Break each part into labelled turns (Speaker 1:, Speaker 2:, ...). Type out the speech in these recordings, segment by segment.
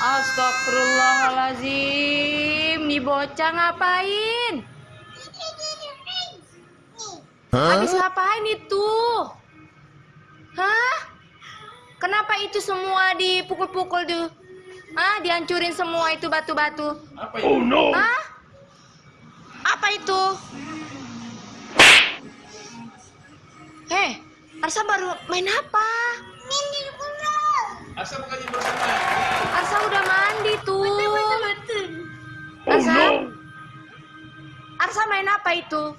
Speaker 1: Astagfirullahalazim, nih bocah ngapain? Habis ngapain itu? Hah? Kenapa itu semua dipukul-pukul tuh? Hah? Dihancurin semua itu batu-batu?
Speaker 2: Apa itu? Oh no.
Speaker 1: Hah? Apa itu? Heh, Arsa baru main apa?
Speaker 2: Asa bukannya bersama.
Speaker 1: Arsa main apa itu?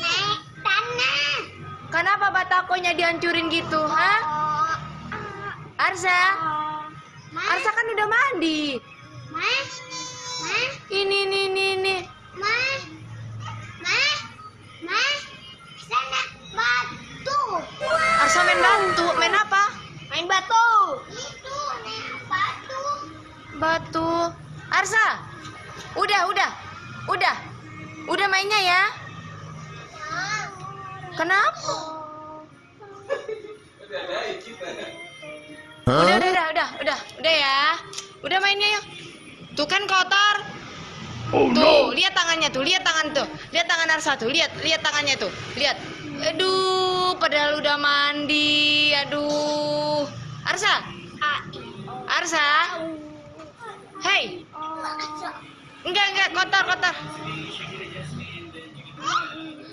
Speaker 3: Naik tanah.
Speaker 1: Kenapa batakonya dihancurin gitu, hah? Arsa?
Speaker 3: Ma,
Speaker 1: Arsa kan udah mandi.
Speaker 3: ma, ma,
Speaker 1: Ini, ini, ini, ini.
Speaker 3: ma, ma, ma, sana batu.
Speaker 1: Arsa main batu, main apa?
Speaker 3: Main batu. Itu naik batu.
Speaker 1: Batu. Arsa, udah, udah, udah, udah mainnya ya. Kenapa? Udah, udah, udah, udah, udah, udah ya. Udah mainnya yuk. Tuh kan kotor.
Speaker 2: Oh
Speaker 1: Tuh,
Speaker 2: no.
Speaker 1: lihat tangannya tuh, lihat tangan tuh. Lihat tangan Arsa tuh, lihat, lihat tangannya tuh. Lihat. Aduh, padahal udah mandi. Aduh. Arsa, Arsa. Hei, enggak, enggak, kotor, kotor.